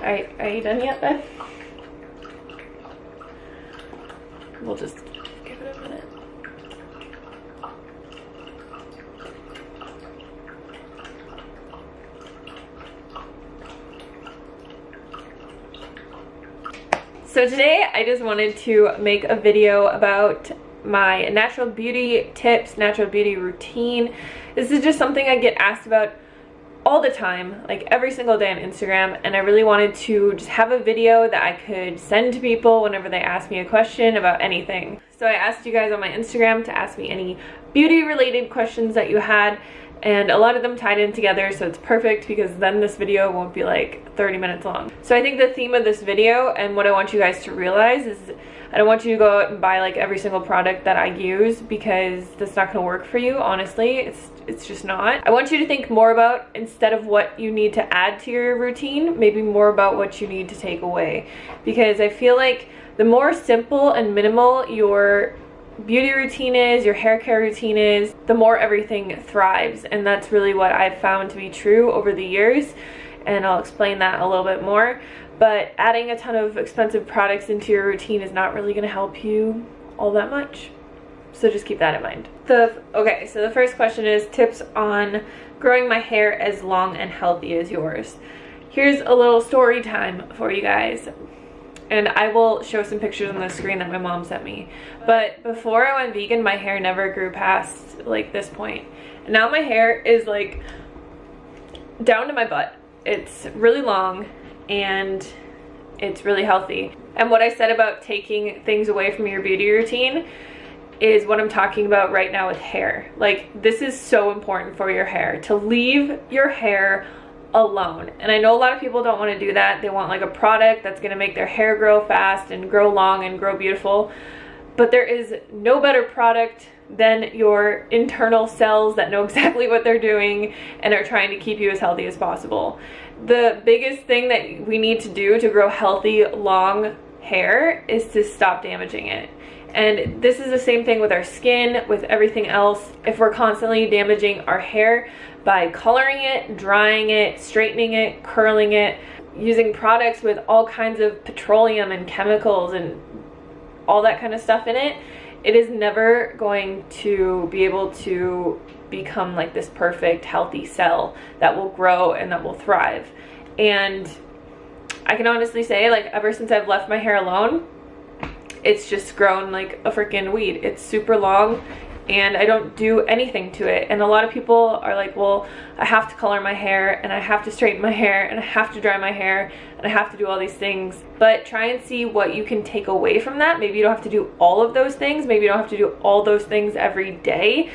Alright, are you done yet then? We'll just give it a minute. So today I just wanted to make a video about my natural beauty tips, natural beauty routine. This is just something I get asked about all the time, like every single day on Instagram, and I really wanted to just have a video that I could send to people whenever they ask me a question about anything. So I asked you guys on my Instagram to ask me any beauty related questions that you had, and a lot of them tied in together so it's perfect because then this video won't be like 30 minutes long. So I think the theme of this video and what I want you guys to realize is I don't want you to go out and buy like every single product that I use because that's not to work for you, honestly. It's it's just not. I want you to think more about instead of what you need to add to your routine, maybe more about what you need to take away because I feel like the more simple and minimal your beauty routine is, your hair care routine is, the more everything thrives. And that's really what I've found to be true over the years. And I'll explain that a little bit more. But adding a ton of expensive products into your routine is not really going to help you all that much. So just keep that in mind. The Okay, so the first question is tips on growing my hair as long and healthy as yours. Here's a little story time for you guys and I will show some pictures on the screen that my mom sent me. But before I went vegan, my hair never grew past like this point. And now my hair is like down to my butt. It's really long and it's really healthy. And what I said about taking things away from your beauty routine is what I'm talking about right now with hair. Like this is so important for your hair to leave your hair alone. And I know a lot of people don't want to do that. They want like a product that's going to make their hair grow fast and grow long and grow beautiful. But there is no better product than your internal cells that know exactly what they're doing and are trying to keep you as healthy as possible. The biggest thing that we need to do to grow healthy, long hair is to stop damaging it. And this is the same thing with our skin, with everything else. If we're constantly damaging our hair by coloring it, drying it, straightening it, curling it, using products with all kinds of petroleum and chemicals and all that kind of stuff in it, it is never going to be able to become like this perfect healthy cell that will grow and that will thrive. And I can honestly say like ever since I've left my hair alone, it's just grown like a freaking weed. It's super long and I don't do anything to it. And a lot of people are like, well, I have to color my hair and I have to straighten my hair and I have to dry my hair and I have to do all these things. But try and see what you can take away from that. Maybe you don't have to do all of those things. Maybe you don't have to do all those things every day.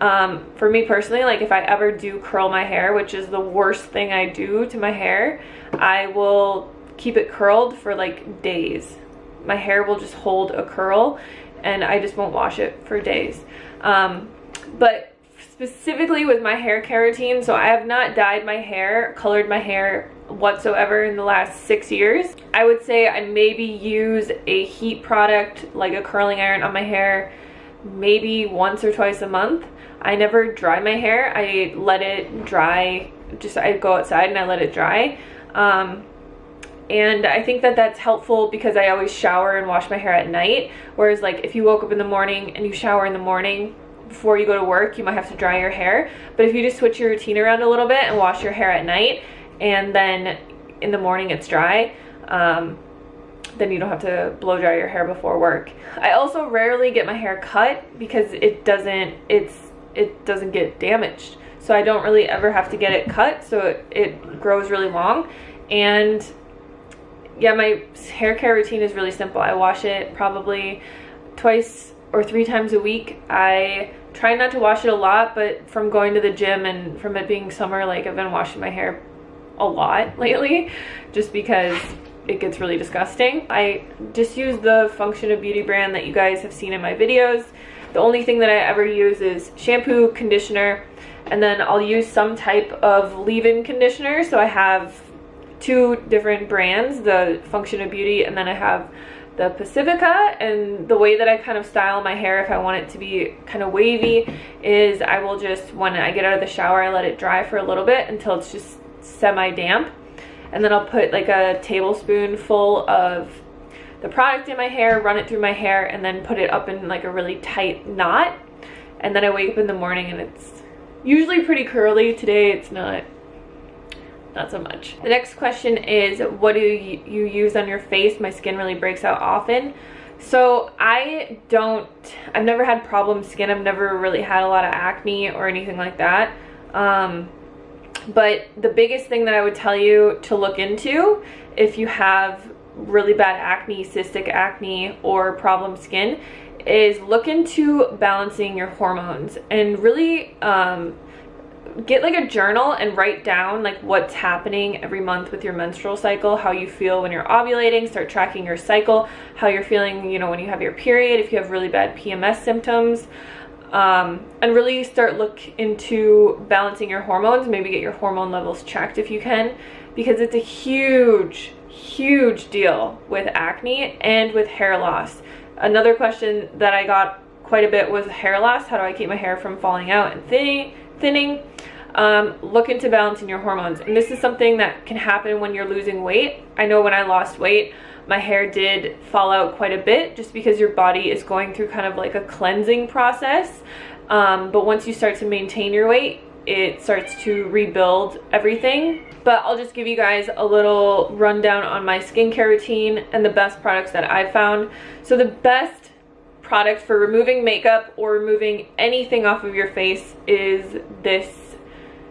Um, for me personally, like if I ever do curl my hair, which is the worst thing I do to my hair, I will keep it curled for like days my hair will just hold a curl and I just won't wash it for days. Um, but specifically with my hair care routine, so I have not dyed my hair, colored my hair whatsoever in the last six years. I would say I maybe use a heat product like a curling iron on my hair maybe once or twice a month. I never dry my hair. I let it dry, just I go outside and I let it dry. Um, and I think that that's helpful because I always shower and wash my hair at night. Whereas like if you woke up in the morning and you shower in the morning before you go to work you might have to dry your hair. But if you just switch your routine around a little bit and wash your hair at night and then in the morning it's dry um, then you don't have to blow dry your hair before work. I also rarely get my hair cut because it doesn't it's it doesn't get damaged. So I don't really ever have to get it cut so it, it grows really long. And yeah, my hair care routine is really simple. I wash it probably twice or three times a week. I try not to wash it a lot, but from going to the gym and from it being summer, like I've been washing my hair a lot lately just because it gets really disgusting. I just use the Function of Beauty brand that you guys have seen in my videos. The only thing that I ever use is shampoo, conditioner, and then I'll use some type of leave-in conditioner. So I have two different brands, the Function of Beauty, and then I have the Pacifica and the way that I kind of style my hair if I want it to be kind of wavy is I will just when I get out of the shower I let it dry for a little bit until it's just semi damp and then I'll put like a tablespoonful of the product in my hair, run it through my hair, and then put it up in like a really tight knot. And then I wake up in the morning and it's usually pretty curly. Today it's not not so much. The next question is, what do you, use on your face? My skin really breaks out often. So I don't, I've never had problem skin. I've never really had a lot of acne or anything like that. Um, but the biggest thing that I would tell you to look into if you have really bad acne, cystic acne, or problem skin is look into balancing your hormones and really um, get like a journal and write down like what's happening every month with your menstrual cycle, how you feel when you're ovulating, start tracking your cycle, how you're feeling, you know, when you have your period, if you have really bad PMS symptoms, um, and really start look into balancing your hormones, maybe get your hormone levels checked if you can, because it's a huge, huge deal with acne and with hair loss. Another question that I got quite a bit was hair loss. How do I keep my hair from falling out and thinning? Thinning? Um, look into balancing your hormones. And this is something that can happen when you're losing weight. I know when I lost weight, my hair did fall out quite a bit just because your body is going through kind of like a cleansing process. Um, but once you start to maintain your weight, it starts to rebuild everything. But I'll just give you guys a little rundown on my skincare routine and the best products that I've found. So the best product for removing makeup or removing anything off of your face is this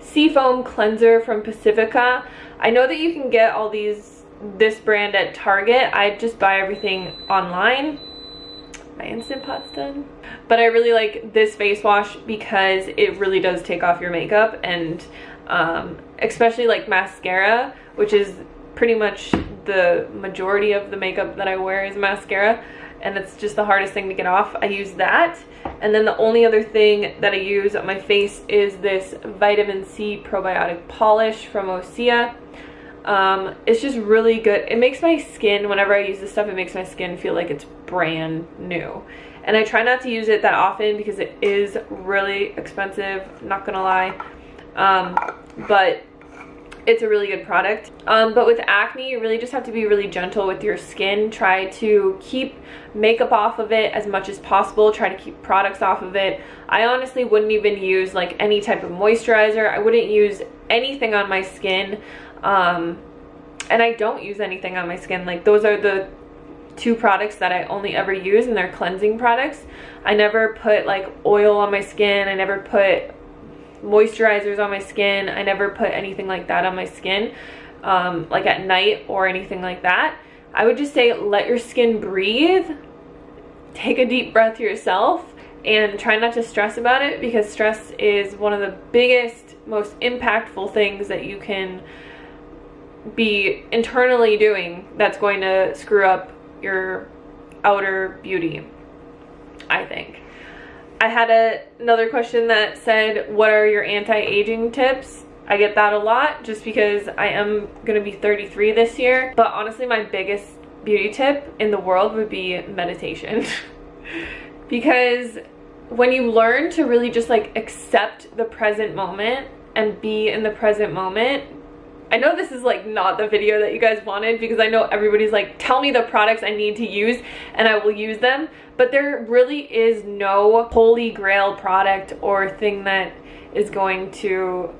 Seafoam Cleanser from Pacifica. I know that you can get all these, this brand at Target. I just buy everything online. My Instant Pot's done. But I really like this face wash because it really does take off your makeup and um, especially like mascara, which is pretty much the majority of the makeup that I wear is mascara and it's just the hardest thing to get off. I use that. And then the only other thing that I use on my face is this vitamin C probiotic polish from Osea. Um, it's just really good. It makes my skin, whenever I use this stuff, it makes my skin feel like it's brand new. And I try not to use it that often because it is really expensive, not gonna lie. Um, but it's a really good product. Um, but with acne, you really just have to be really gentle with your skin. Try to keep makeup off of it as much as possible. Try to keep products off of it. I honestly wouldn't even use like any type of moisturizer. I wouldn't use anything on my skin. Um, and I don't use anything on my skin. Like those are the two products that I only ever use and they're cleansing products. I never put like oil on my skin. I never put moisturizers on my skin. I never put anything like that on my skin, um, like at night or anything like that. I would just say let your skin breathe. Take a deep breath yourself and try not to stress about it because stress is one of the biggest, most impactful things that you can be internally doing that's going to screw up your outer beauty, I think. I had a, another question that said, what are your anti-aging tips? I get that a lot just because I am going to be 33 this year. But honestly, my biggest beauty tip in the world would be meditation. because when you learn to really just like accept the present moment and be in the present moment, I know this is like not the video that you guys wanted because I know everybody's like, tell me the products I need to use and I will use them. But there really is no holy grail product or thing that is going to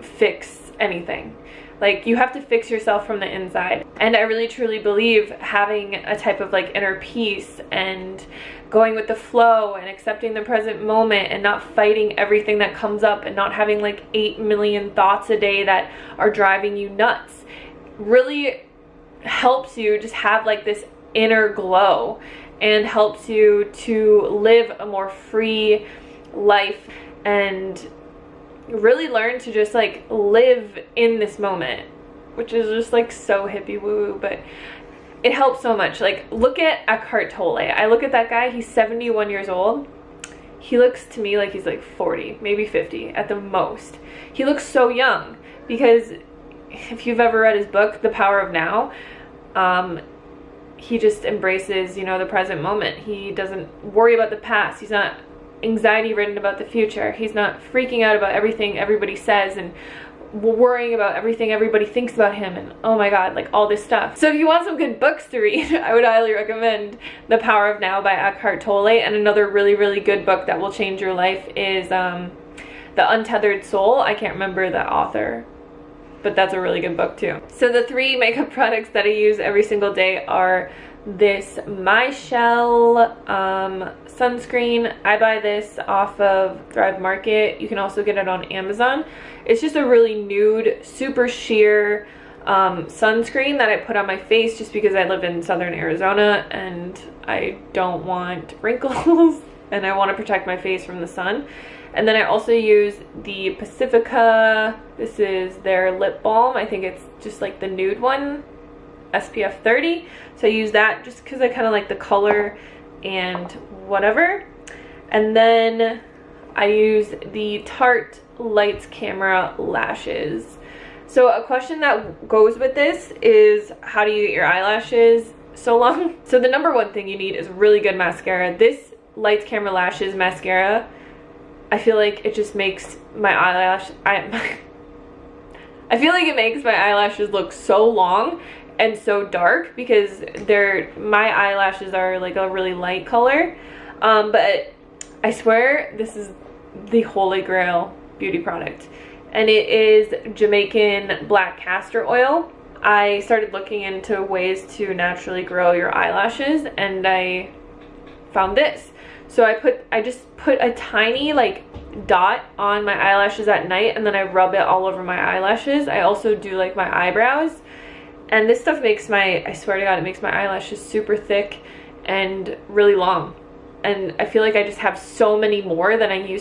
fix anything. Like you have to fix yourself from the inside. And I really truly believe having a type of like inner peace and going with the flow and accepting the present moment and not fighting everything that comes up and not having like 8 million thoughts a day that are driving you nuts really helps you just have like this inner glow and helps you to live a more free life and really learn to just like live in this moment which is just like so hippie woo woo but it helps so much. Like look at Eckhart Tolle. I look at that guy he's 71 years old. He looks to me like he's like 40 maybe 50 at the most. He looks so young because if you've ever read his book The Power of Now um, he just embraces you know the present moment. He doesn't worry about the past. He's not anxiety ridden about the future. He's not freaking out about everything everybody says and worrying about everything everybody thinks about him and oh my god like all this stuff. So if you want some good books to read i would highly recommend the power of now by eckhart tolle. And another really really good book that will change your life is um the untethered soul. I can't remember the author but that's a really good book too. So the three makeup products that i use every single day are this MyChelle um, sunscreen. I buy this off of Thrive Market. You can also get it on Amazon. It's just a really nude, super sheer um, sunscreen that I put on my face just because I live in southern Arizona and I don't want wrinkles and I want to protect my face from the sun. And then I also use the Pacifica, this is their lip balm. I think it's just like the nude one SPF 30. So I use that just because I kind of like the color and whatever. And then I use the Tarte Lights Camera Lashes. So a question that goes with this is how do you get your eyelashes so long? So the number one thing you need is really good mascara. This Lights Camera Lashes mascara, I feel like it just makes my eyelash, I, I feel like it makes my eyelashes look so long and so dark because they're my eyelashes are like a really light color. Um, but I swear this is the holy grail beauty product. And it is Jamaican black castor oil. I started looking into ways to naturally grow your eyelashes and I found this. So I put I just put a tiny like dot on my eyelashes at night and then I rub it all over my eyelashes. I also do like my eyebrows and this stuff makes my, I swear to God, it makes my eyelashes super thick and really long. And I feel like I just have so many more than I used